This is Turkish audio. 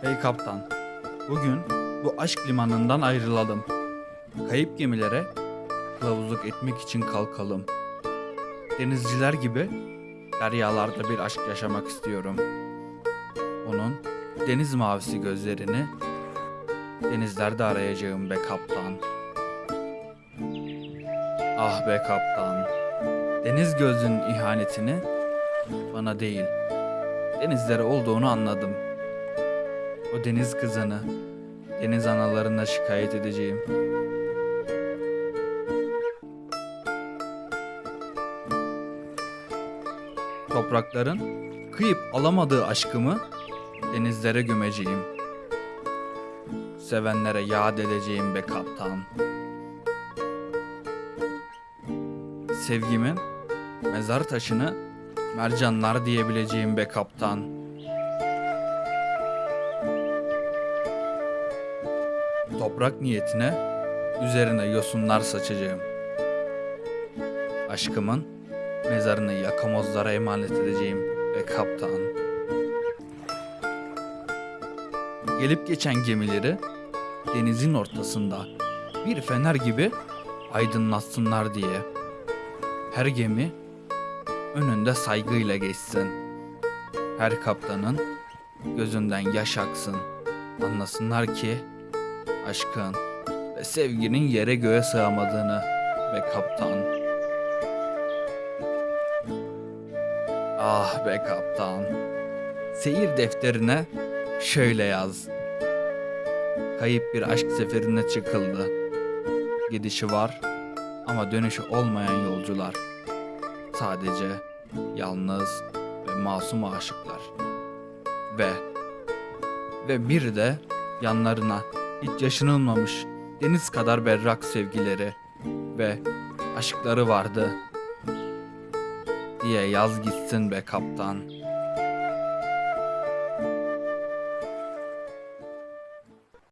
kaptan, bugün bu aşk limanından ayrılalım. Kayıp gemilere kılavuzluk etmek için kalkalım. Denizciler gibi deryalarda bir aşk yaşamak istiyorum. Onun deniz mavisi gözlerini denizlerde arayacağım be kaptan. Ah be kaptan. Deniz gözlünün ihanetini bana değil, denizlere olduğunu anladım. O deniz kızını deniz analarına şikayet edeceğim. Toprakların kıyıp alamadığı aşkımı denizlere gömeceğim. Sevenlere yad edeceğim be kaptan. Sevgimin mezar taşını mercanlar diyebileceğim be kaptan. Toprak niyetine üzerine yosunlar saçacağım. Aşkımın mezarını yakamozlara emanet edeceğim ve kaptan. Gelip geçen gemileri denizin ortasında bir fener gibi aydınlatsınlar diye. Her gemi önünde saygıyla geçsin. Her kaptanın gözünden yaş aksın. Anlasınlar ki aşkın ve sevginin yere göğe sığamadığını ve kaptan. Ah be kaptan. Seyir defterine şöyle yaz. Kayıp bir aşk seferine çıkıldı. Gidişi var ama dönüşü olmayan yolcular. Sadece yalnız ve masum aşıklar. Ve ve bir de yanlarına hiç yaşanılmamış deniz kadar berrak sevgileri ve aşkları vardı diye yaz gitsin be kaptan.